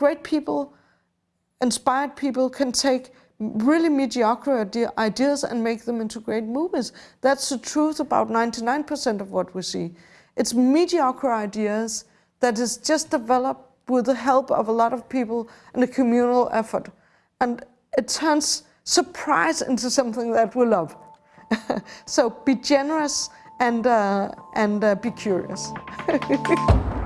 great people, inspired people can take really mediocre ideas and make them into great movies. That's the truth about 99% of what we see. It's mediocre ideas that is just developed with the help of a lot of people and a communal effort. And it turns surprise into something that we love. so be generous and, uh, and uh, be curious.